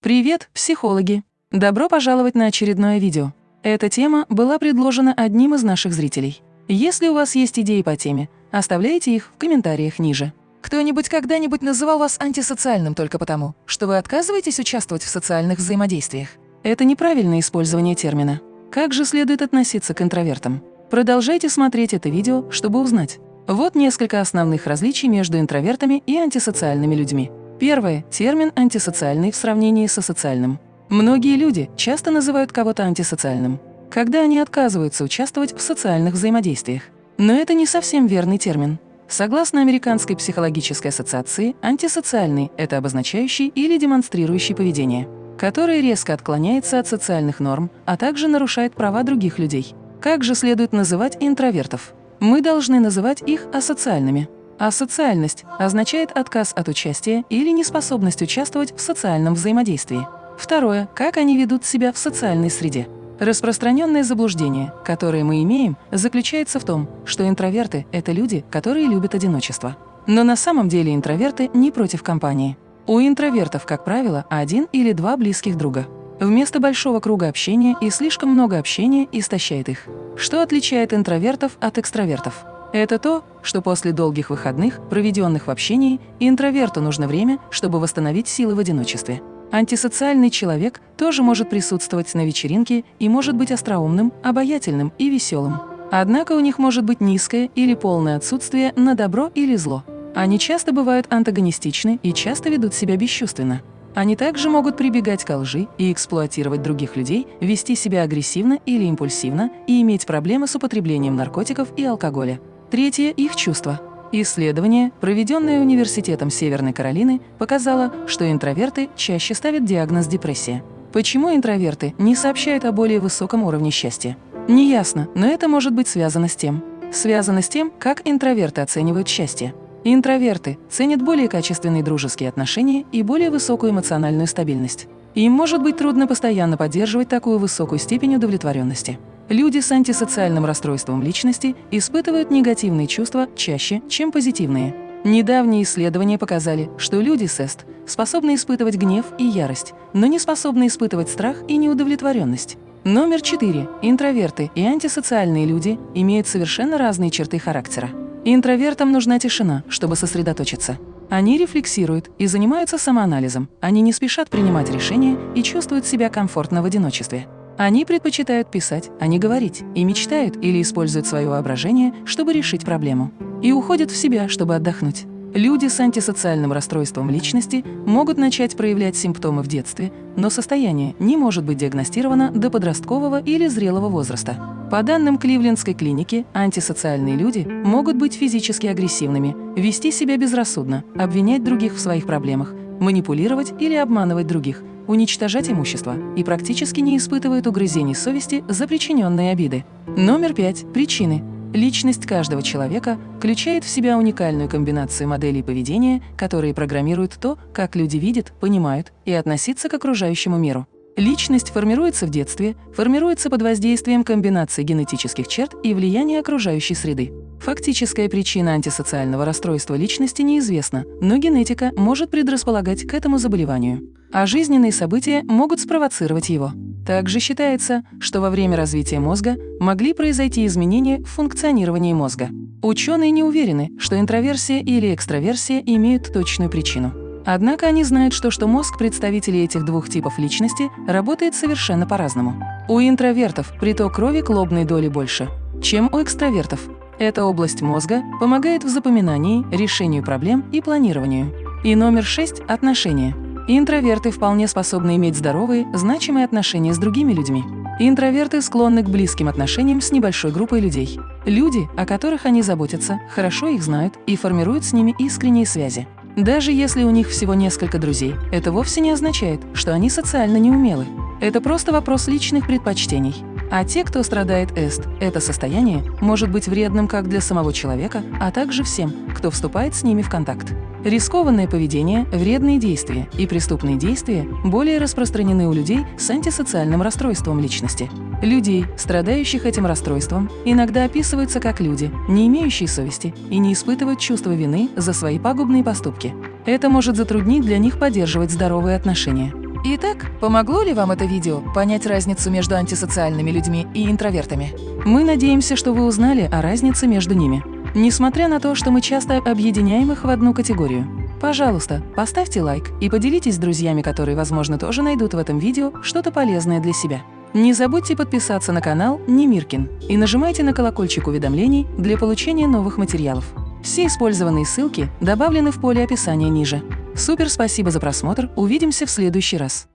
Привет, психологи! Добро пожаловать на очередное видео. Эта тема была предложена одним из наших зрителей. Если у вас есть идеи по теме, оставляйте их в комментариях ниже. Кто-нибудь когда-нибудь называл вас антисоциальным только потому, что вы отказываетесь участвовать в социальных взаимодействиях? Это неправильное использование термина. Как же следует относиться к интровертам? Продолжайте смотреть это видео, чтобы узнать. Вот несколько основных различий между интровертами и антисоциальными людьми. Первое – термин «антисоциальный» в сравнении со социальным. Многие люди часто называют кого-то антисоциальным, когда они отказываются участвовать в социальных взаимодействиях. Но это не совсем верный термин. Согласно Американской психологической ассоциации, антисоциальный – это обозначающий или демонстрирующий поведение, которое резко отклоняется от социальных норм, а также нарушает права других людей. Как же следует называть интровертов? Мы должны называть их асоциальными. Асоциальность означает отказ от участия или неспособность участвовать в социальном взаимодействии. Второе – как они ведут себя в социальной среде. Распространенное заблуждение, которое мы имеем, заключается в том, что интроверты – это люди, которые любят одиночество. Но на самом деле интроверты не против компании. У интровертов, как правило, один или два близких друга. Вместо большого круга общения и слишком много общения истощает их. Что отличает интровертов от экстравертов? Это то, что после долгих выходных, проведенных в общении, интроверту нужно время, чтобы восстановить силы в одиночестве. Антисоциальный человек тоже может присутствовать на вечеринке и может быть остроумным, обаятельным и веселым. Однако у них может быть низкое или полное отсутствие на добро или зло. Они часто бывают антагонистичны и часто ведут себя бесчувственно. Они также могут прибегать к лжи и эксплуатировать других людей, вести себя агрессивно или импульсивно и иметь проблемы с употреблением наркотиков и алкоголя. Третье – их чувства. Исследование, проведенное Университетом Северной Каролины, показало, что интроверты чаще ставят диагноз депрессия. Почему интроверты не сообщают о более высоком уровне счастья? Неясно, но это может быть связано с тем. Связано с тем, как интроверты оценивают счастье. Интроверты ценят более качественные дружеские отношения и более высокую эмоциональную стабильность. Им может быть трудно постоянно поддерживать такую высокую степень удовлетворенности. Люди с антисоциальным расстройством личности испытывают негативные чувства чаще, чем позитивные. Недавние исследования показали, что люди с ЭСТ способны испытывать гнев и ярость, но не способны испытывать страх и неудовлетворенность. Номер четыре. Интроверты и антисоциальные люди имеют совершенно разные черты характера. Интровертам нужна тишина, чтобы сосредоточиться. Они рефлексируют и занимаются самоанализом. Они не спешат принимать решения и чувствуют себя комфортно в одиночестве. Они предпочитают писать, а не говорить, и мечтают или используют свое воображение, чтобы решить проблему. И уходят в себя, чтобы отдохнуть. Люди с антисоциальным расстройством личности могут начать проявлять симптомы в детстве, но состояние не может быть диагностировано до подросткового или зрелого возраста. По данным Кливлендской клиники, антисоциальные люди могут быть физически агрессивными, вести себя безрассудно, обвинять других в своих проблемах, манипулировать или обманывать других, уничтожать имущество и практически не испытывают угрызений совести за причиненные обиды. Номер пять. Причины. Личность каждого человека включает в себя уникальную комбинацию моделей поведения, которые программируют то, как люди видят, понимают и относятся к окружающему миру. Личность формируется в детстве, формируется под воздействием комбинации генетических черт и влияния окружающей среды. Фактическая причина антисоциального расстройства личности неизвестна, но генетика может предрасполагать к этому заболеванию, а жизненные события могут спровоцировать его. Также считается, что во время развития мозга могли произойти изменения в функционировании мозга. Ученые не уверены, что интроверсия или экстраверсия имеют точную причину. Однако они знают, что, что мозг представителей этих двух типов личности работает совершенно по-разному. У интровертов приток крови к лобной доли больше, чем у экстравертов. Эта область мозга помогает в запоминании, решению проблем и планированию. И номер шесть – отношения. Интроверты вполне способны иметь здоровые, значимые отношения с другими людьми. Интроверты склонны к близким отношениям с небольшой группой людей. Люди, о которых они заботятся, хорошо их знают и формируют с ними искренние связи. Даже если у них всего несколько друзей, это вовсе не означает, что они социально неумелы. Это просто вопрос личных предпочтений. А те, кто страдает эст, это состояние может быть вредным как для самого человека, а также всем, кто вступает с ними в контакт. Рискованное поведение, вредные действия и преступные действия более распространены у людей с антисоциальным расстройством личности. Людей, страдающих этим расстройством, иногда описываются как люди, не имеющие совести и не испытывают чувства вины за свои пагубные поступки. Это может затруднить для них поддерживать здоровые отношения. Итак, помогло ли вам это видео понять разницу между антисоциальными людьми и интровертами? Мы надеемся, что вы узнали о разнице между ними. Несмотря на то, что мы часто объединяем их в одну категорию. Пожалуйста, поставьте лайк и поделитесь с друзьями, которые, возможно, тоже найдут в этом видео что-то полезное для себя. Не забудьте подписаться на канал Немиркин и нажимайте на колокольчик уведомлений для получения новых материалов. Все использованные ссылки добавлены в поле описания ниже. Супер спасибо за просмотр, увидимся в следующий раз.